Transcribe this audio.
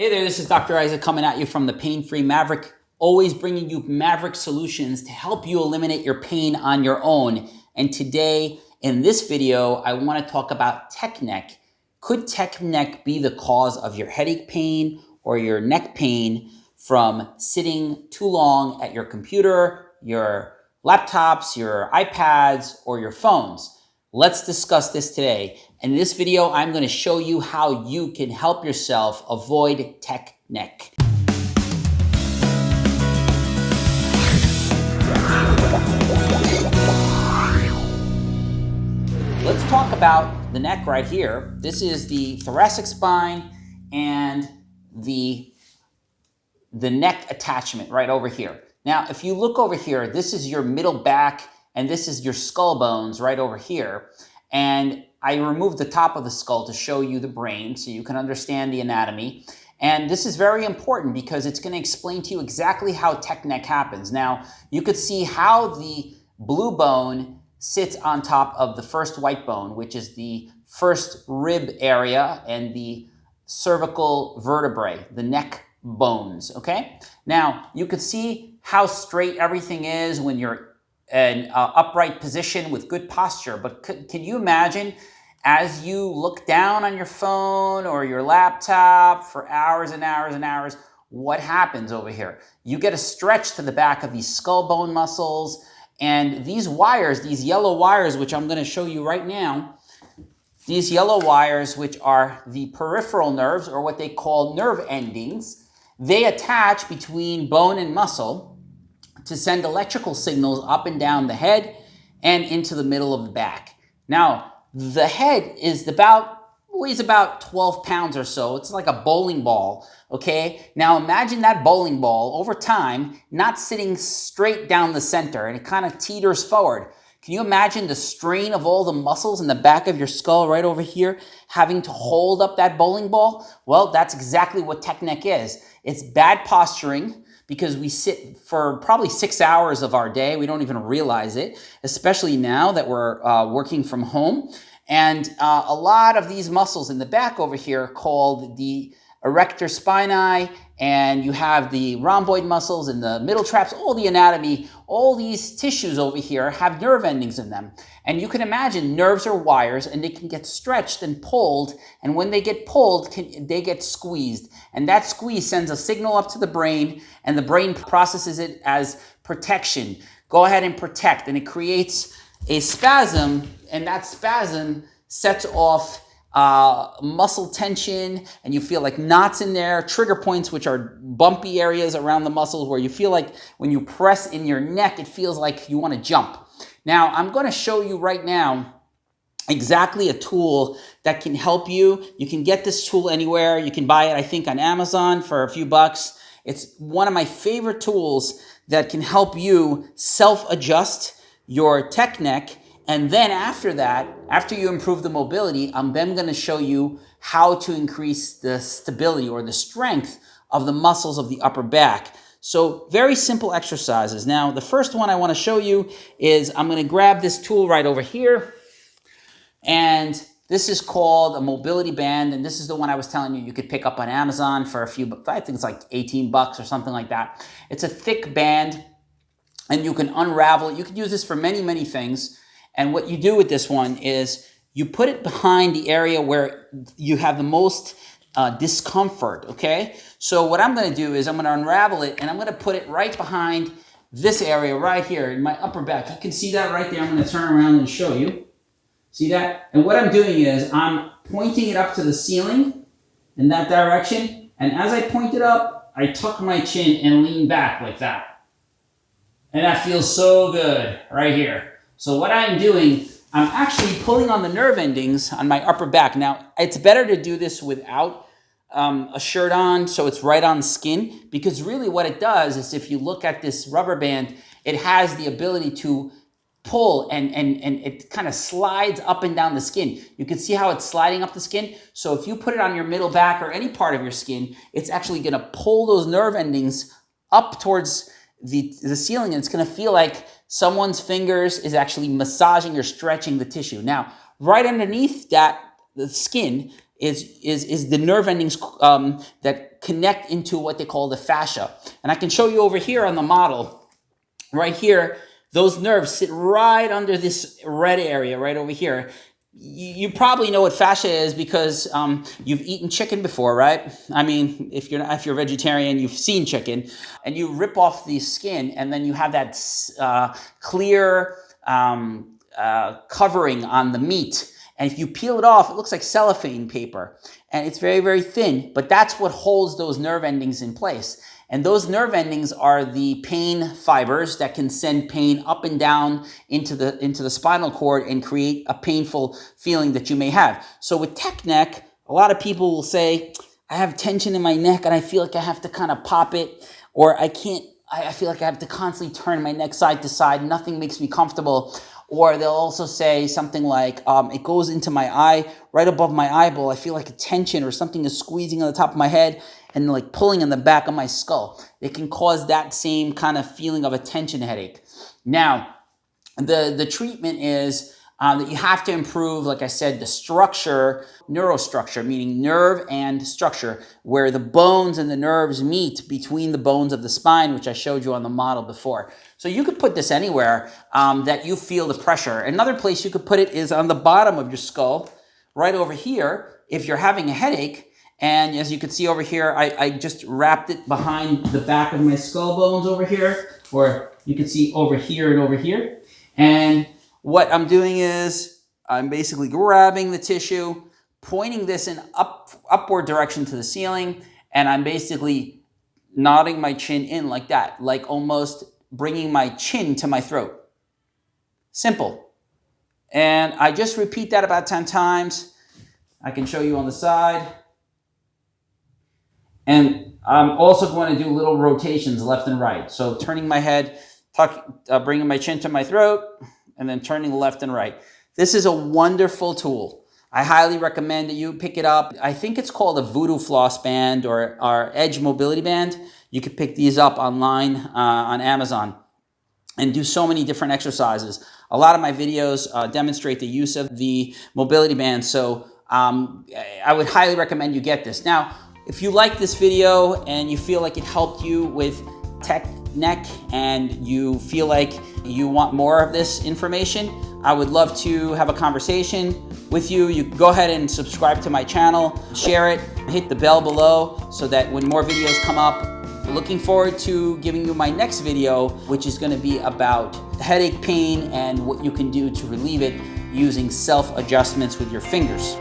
Hey there, this is Dr. Isaac coming at you from the Pain Free Maverick, always bringing you Maverick solutions to help you eliminate your pain on your own. And today, in this video, I want to talk about tech neck. Could tech neck be the cause of your headache pain or your neck pain from sitting too long at your computer, your laptops, your iPads, or your phones? Let's discuss this today. In this video, I'm going to show you how you can help yourself avoid tech neck. Let's talk about the neck right here. This is the thoracic spine and the, the neck attachment right over here. Now, if you look over here, this is your middle back and this is your skull bones right over here. And I removed the top of the skull to show you the brain so you can understand the anatomy. And this is very important because it's going to explain to you exactly how tech neck happens. Now, you could see how the blue bone sits on top of the first white bone, which is the first rib area and the cervical vertebrae, the neck bones, okay? Now, you could see how straight everything is when you're an uh, upright position with good posture. But can you imagine as you look down on your phone or your laptop for hours and hours and hours, what happens over here? You get a stretch to the back of these skull bone muscles and these wires, these yellow wires, which I'm gonna show you right now, these yellow wires, which are the peripheral nerves or what they call nerve endings, they attach between bone and muscle to send electrical signals up and down the head and into the middle of the back. Now, the head is about weighs about 12 pounds or so. It's like a bowling ball, okay? Now imagine that bowling ball over time not sitting straight down the center and it kind of teeters forward. Can you imagine the strain of all the muscles in the back of your skull right over here having to hold up that bowling ball? Well, that's exactly what tech neck is. It's bad posturing, because we sit for probably six hours of our day. We don't even realize it, especially now that we're uh, working from home. And uh, a lot of these muscles in the back over here called the erector spinae, and you have the rhomboid muscles and the middle traps, all the anatomy, all these tissues over here have nerve endings in them. And you can imagine nerves are wires and they can get stretched and pulled. And when they get pulled, can, they get squeezed. And that squeeze sends a signal up to the brain and the brain processes it as protection. Go ahead and protect. And it creates a spasm and that spasm sets off uh, muscle tension and you feel like knots in there, trigger points, which are bumpy areas around the muscles where you feel like when you press in your neck, it feels like you want to jump. Now, I'm going to show you right now exactly a tool that can help you. You can get this tool anywhere. You can buy it, I think, on Amazon for a few bucks. It's one of my favorite tools that can help you self-adjust your tech neck and then after that, after you improve the mobility, I'm then going to show you how to increase the stability or the strength of the muscles of the upper back. So very simple exercises. Now, the first one I want to show you is I'm going to grab this tool right over here. And this is called a mobility band. And this is the one I was telling you you could pick up on Amazon for a few, I think it's like 18 bucks or something like that. It's a thick band and you can unravel it. You can use this for many, many things. And what you do with this one is you put it behind the area where you have the most uh, discomfort, okay? So what I'm gonna do is I'm gonna unravel it and I'm gonna put it right behind this area right here in my upper back. You can see that right there. I'm gonna turn around and show you. See that? And what I'm doing is I'm pointing it up to the ceiling in that direction. And as I point it up, I tuck my chin and lean back like that. And that feels so good right here. So what I'm doing, I'm actually pulling on the nerve endings on my upper back. Now, it's better to do this without um, a shirt on so it's right on skin because really what it does is if you look at this rubber band, it has the ability to pull and, and, and it kind of slides up and down the skin. You can see how it's sliding up the skin. So if you put it on your middle back or any part of your skin, it's actually going to pull those nerve endings up towards the, the ceiling and it's going to feel like someone's fingers is actually massaging or stretching the tissue. Now, right underneath that, the skin, is, is, is the nerve endings um, that connect into what they call the fascia. And I can show you over here on the model, right here, those nerves sit right under this red area right over here. You, probably know what fascia is because um, you've eaten chicken before, right? I mean, if you're if you're vegetarian, you've seen chicken, and you rip off the skin, and then you have that uh, clear um, uh, covering on the meat. And if you peel it off, it looks like cellophane paper. And it's very, very thin, but that's what holds those nerve endings in place. And those nerve endings are the pain fibers that can send pain up and down into the, into the spinal cord and create a painful feeling that you may have. So with tech neck, a lot of people will say, I have tension in my neck and I feel like I have to kind of pop it or I can't, I feel like I have to constantly turn my neck side to side. Nothing makes me comfortable. Or they'll also say something like, um, it goes into my eye, right above my eyeball. I feel like a tension or something is squeezing on the top of my head and like pulling in the back of my skull. It can cause that same kind of feeling of a tension headache. Now, the, the treatment is um, that you have to improve, like I said, the structure, neurostructure, meaning nerve and structure, where the bones and the nerves meet between the bones of the spine, which I showed you on the model before. So you could put this anywhere um, that you feel the pressure. Another place you could put it is on the bottom of your skull, right over here. If you're having a headache, and as you can see over here, I, I just wrapped it behind the back of my skull bones over here, or you can see over here and over here. And what I'm doing is I'm basically grabbing the tissue, pointing this in up, upward direction to the ceiling, and I'm basically nodding my chin in like that, like almost bringing my chin to my throat. Simple. And I just repeat that about 10 times. I can show you on the side. And I'm also going to do little rotations left and right. So turning my head, tuck, uh, bringing my chin to my throat, and then turning left and right. This is a wonderful tool. I highly recommend that you pick it up. I think it's called a Voodoo Floss Band or our Edge Mobility Band. You can pick these up online uh, on Amazon and do so many different exercises. A lot of my videos uh, demonstrate the use of the mobility band, so um, I would highly recommend you get this. Now, if you like this video and you feel like it helped you with tech neck and you feel like you want more of this information, I would love to have a conversation with you. You go ahead and subscribe to my channel, share it, hit the bell below so that when more videos come up, looking forward to giving you my next video, which is gonna be about headache pain and what you can do to relieve it using self adjustments with your fingers.